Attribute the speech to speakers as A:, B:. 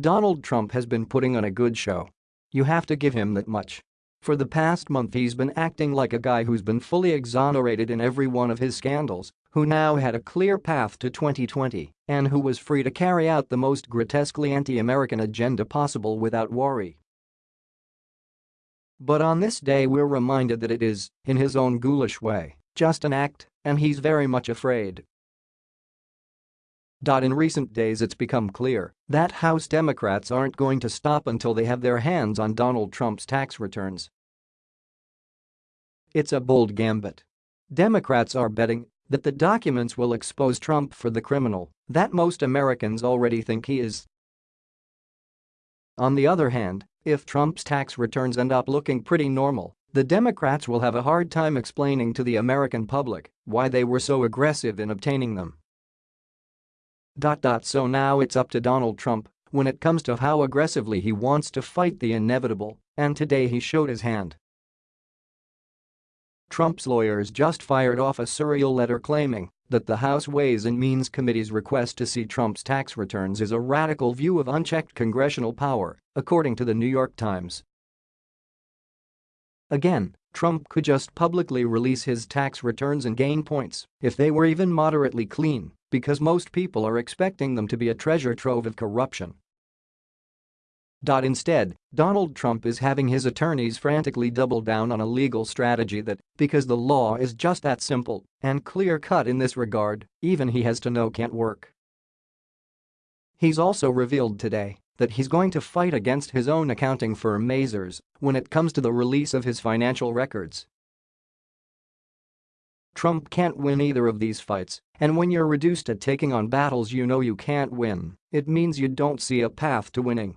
A: Donald Trump has been putting on a good show. You have to give him that much. For the past month he's been acting like a guy who's been fully exonerated in every one of his scandals, who now had a clear path to 2020, and who was free to carry out the most grotesquely anti-American agenda possible without worry. But on this day we're reminded that it is, in his own ghoulish way, just an act, and he's very much afraid. In recent days it's become clear that House Democrats aren't going to stop until they have their hands on Donald Trump's tax returns. It's a bold gambit. Democrats are betting that the documents will expose Trump for the criminal that most Americans already think he is. On the other hand, if Trump's tax returns end up looking pretty normal, the Democrats will have a hard time explaining to the American public why they were so aggressive in obtaining them. So now it's up to Donald Trump when it comes to how aggressively he wants to fight the inevitable, and today he showed his hand. Trump's lawyers just fired off a surreal letter claiming that the House Ways and Means Committee's request to see Trump's tax returns is a radical view of unchecked congressional power, according to the New York Times. Again, Trump could just publicly release his tax returns and gain points if they were even moderately clean because most people are expecting them to be a treasure trove of corruption. Instead, Donald Trump is having his attorneys frantically double down on a legal strategy that, because the law is just that simple and clear-cut in this regard, even he has to know can't work. He's also revealed today that he's going to fight against his own accounting firm Mazars when it comes to the release of his financial records. Trump can't win either of these fights, and when you're reduced to taking on battles you know you can't win, it means you don't see a path to winning.